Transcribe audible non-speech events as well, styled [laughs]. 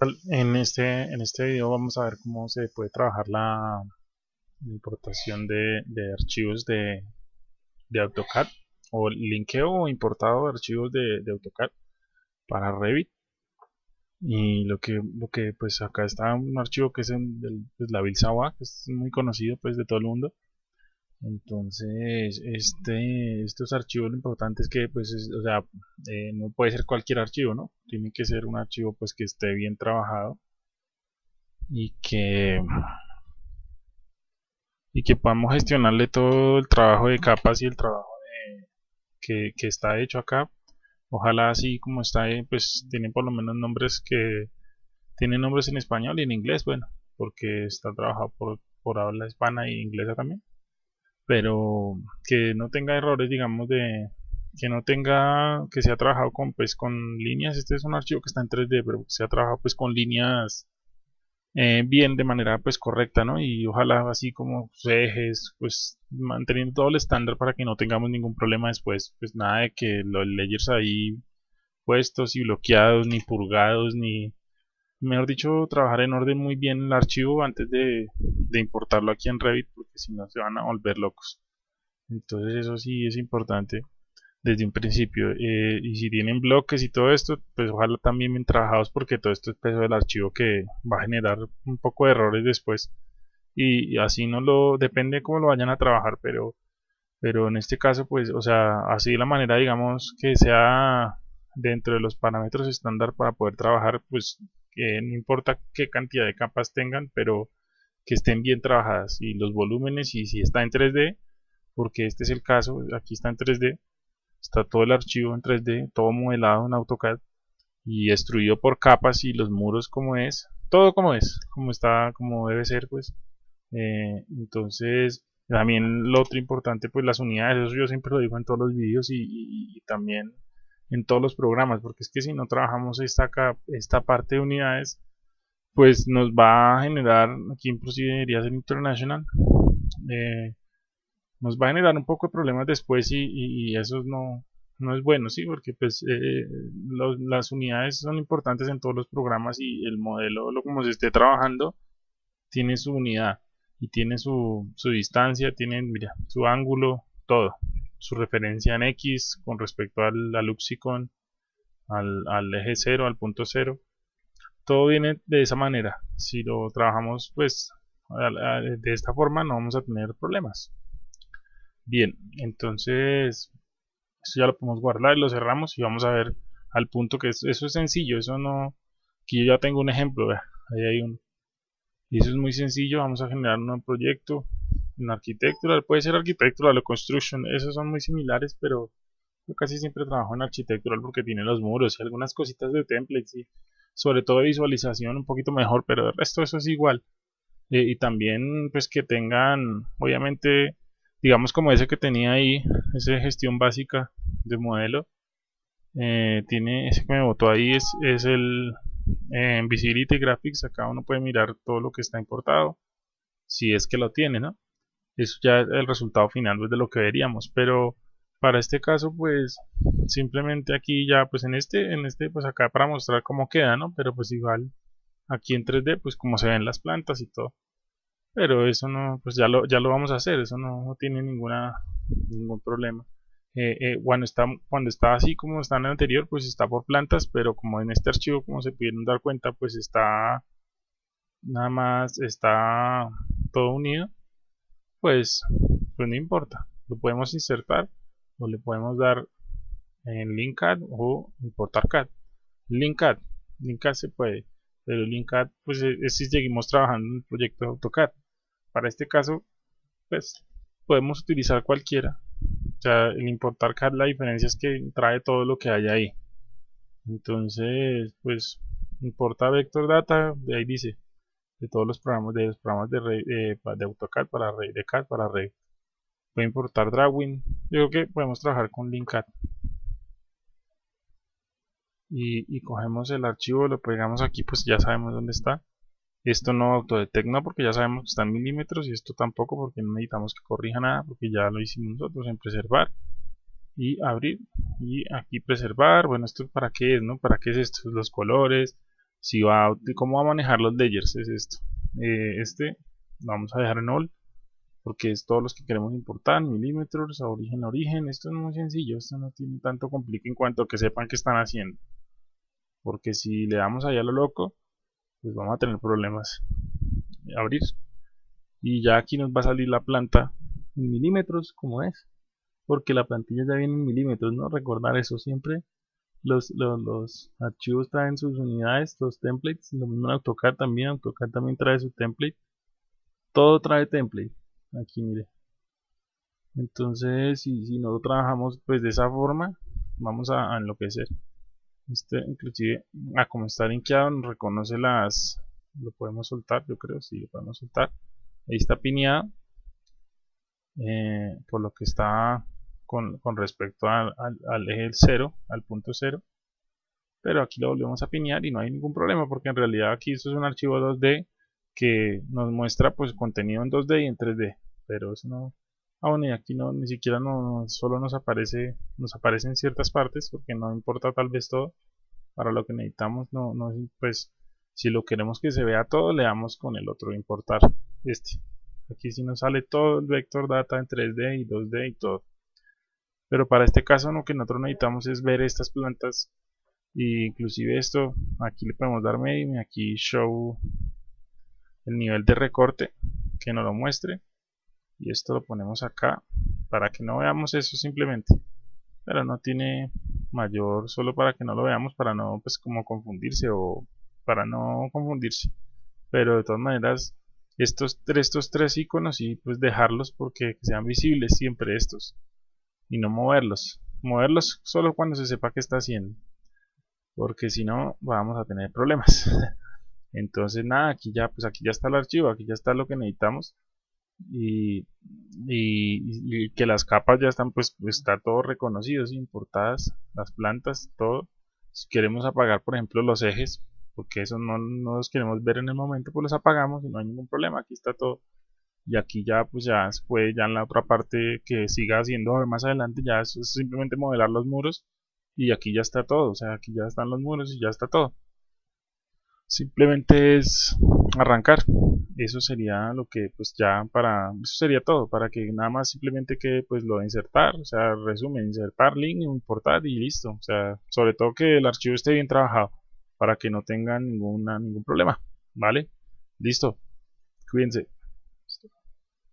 En este, en este video vamos a ver cómo se puede trabajar la importación de, archivos de, AutoCAD o linkeo o importado de archivos de, AutoCAD para Revit. Y lo que lo que pues acá está un archivo que es en, pues, la Bilsawa que es muy conocido pues de todo el mundo entonces este estos archivos lo importante es que pues o sea eh, no puede ser cualquier archivo no tiene que ser un archivo pues que esté bien trabajado y que y que podamos gestionarle todo el trabajo de capas y el trabajo que, que, está hecho acá. Ojalá así como está pues tiene por lo menos nombres que tiene nombres en español y en inglés bueno porque está trabajado por, por habla hispana y inglesa también pero que no tenga errores digamos de que no tenga que se ha trabajado con pues con líneas. Este es un archivo que está en 3D pero se ha trabajado pues con líneas eh, bien de manera pues correcta no y ojalá así como ejes pues manteniendo todo el estándar para que no tengamos ningún problema después pues nada de que los layers ahí puestos y bloqueados ni purgados ni mejor dicho, trabajar en orden muy bien el archivo antes de, importarlo aquí en Revit, porque si no se van a volver locos. Entonces eso sí es importante desde un principio. Eh, y si tienen bloques y todo esto, pues ojalá también bien trabajados, porque todo esto es peso del archivo que va a generar un poco de errores después. Y, así no lo, depende cómo lo vayan a trabajar, pero pero en este caso pues o sea así la manera digamos que sea dentro de los parámetros estándar para poder trabajar pues no importa qué cantidad de capas tengan, pero que estén bien trabajadas y los volúmenes y si está en 3D, porque este es el caso, aquí está en 3D, está todo el archivo en 3D, todo modelado en AutoCAD y destruido por capas y los muros como es, todo como es, como está, como debe ser pues. Eh, entonces, también lo otro importante pues las unidades, eso yo siempre lo digo en todos los vídeos y también en todos los programas, porque es que si no trabajamos esta, esta parte de unidades, pues nos va a generar, aquí en Procederías en International, eh, nos va a generar un poco de problemas después y, eso no, no es bueno, sí, porque pues eh, las unidades son importantes en todos los programas y el modelo, lo como se esté trabajando, tiene su unidad y tiene su, su distancia, tiene, mira, su ángulo, todo su referencia en X con respecto al, al al, eje 0, al punto 0. Todo viene de esa manera. Si lo trabajamos pues de esta forma no vamos a tener problemas. Bien, entonces eso ya lo podemos guardar y lo cerramos y vamos a ver al punto que eso es sencillo, eso no... Aquí yo ya tengo un ejemplo, ahí hay un... Y eso es muy sencillo, vamos a generar un nuevo proyecto, en arquitectura, puede ser arquitectural o construction, esos son muy similares, pero yo casi siempre trabajo en arquitectural porque tiene los muros y algunas cositas de templates y sobre todo visualización un poquito mejor, pero el resto eso es igual. Eh, y también pues que tengan, obviamente, digamos como ese que tenía ahí, esa gestión básica de modelo, eh, tiene ese que me botó ahí es, el en eh, Graphics, acá uno puede mirar todo lo que está importado, si es que lo tiene, ¿no? Eso ya es el resultado final pues, de lo que veríamos. Pero para este caso pues simplemente aquí ya pues en este en este pues acá para mostrar cómo queda no pero pues igual aquí en 3D pues como se ven las plantas y todo. Pero eso no pues ya lo ya lo vamos a hacer eso no, tiene ninguna ningún problema. Eh, eh, cuando está cuando está así como está en el anterior pues está por plantas pero como en este archivo como se pudieron dar cuenta pues está nada más está todo unido pues, pues no importa. Lo podemos insertar o le podemos dar en linkad o importar CAD. Linkad, linkad se puede, pero linkad pues es, si seguimos trabajando en el proyecto de AutoCAD. Para este caso, pues podemos utilizar cualquiera. O sea, el importar CAD la diferencia es que trae todo lo que hay ahí. Entonces, pues importa vector data, de ahí dice de todos los programas de los programas de, eh, de AutoCAD para Rey, de CAD para Rey. Puede importar Drawing. Yo creo que podemos trabajar con Linkad. Y, y, cogemos el archivo, lo pegamos aquí, pues ya sabemos dónde está. Esto no autodetecta porque ya sabemos que está en milímetros y esto tampoco porque no necesitamos que corrija nada porque ya lo hicimos nosotros en preservar y abrir y aquí preservar. Bueno, esto para qué es, ¿no? ¿Para qué es esto? Los colores, si va cómo va a manejar los layers es esto. Eh, este lo vamos a dejar en all porque es todos los que queremos importar milímetros origen a origen. Esto es muy sencillo esto no tiene tanto complique en cuanto a que sepan qué están haciendo. Porque si le damos allá a lo loco pues vamos a tener problemas abrir. Y ya aquí nos va a salir la planta en milímetros como es porque la plantilla ya viene en milímetros no recordar eso siempre los, los, archivos traen sus unidades los templates lo mismo en AutoCAD también AutoCAD también trae su template. Todo trae template aquí mire. Entonces si, si no trabajamos pues de esa forma vamos a, a enloquecer. Este inclusive a como está linkeado nos reconoce las lo podemos soltar yo creo si lo podemos soltar. Ahí está pineado eh, por lo que está con, con respecto al, al, eje 0 al punto 0 pero aquí lo volvemos a pinear y no hay ningún problema porque en realidad aquí esto es un archivo 2D que nos muestra pues contenido en 2D y en 3D pero eso no ah y aquí no ni siquiera no solo nos aparece nos aparece en ciertas partes porque no importa tal vez todo para lo que necesitamos no, no pues si lo queremos que se vea todo le damos con el otro importar este. Aquí si nos sale todo el vector data en 3D y 2D y todo pero para este caso lo que nosotros necesitamos es ver estas plantas e inclusive esto aquí le podemos dar medio y aquí show el nivel de recorte que nos lo muestre. Y esto lo ponemos acá para que no veamos eso simplemente. Pero no tiene mayor solo para que no lo veamos para no pues como confundirse o para no confundirse. Pero de todas maneras estos, estos tres iconos y pues dejarlos porque sean visibles siempre estos y no moverlos. Moverlos solo cuando se sepa qué está haciendo porque si no vamos a tener problemas. [laughs] Entonces nada aquí ya pues aquí ya está el archivo aquí ya está lo que necesitamos y, y, que las capas ya están pues está todo reconocido importadas las plantas todo. Si queremos apagar por ejemplo los ejes porque eso no, no los queremos ver en el momento pues los apagamos y no hay ningún problema aquí está todo y aquí ya pues ya puede ya en la otra parte que siga haciendo más adelante ya es simplemente modelar los muros y aquí ya está todo o sea aquí ya están los muros y ya está todo. Simplemente es arrancar eso sería lo que pues ya para eso sería todo para que nada más simplemente que pues lo de insertar o sea resumen insertar link importar y listo o sea sobre todo que el archivo esté bien trabajado para que no tengan ninguna ningún problema vale listo cuídense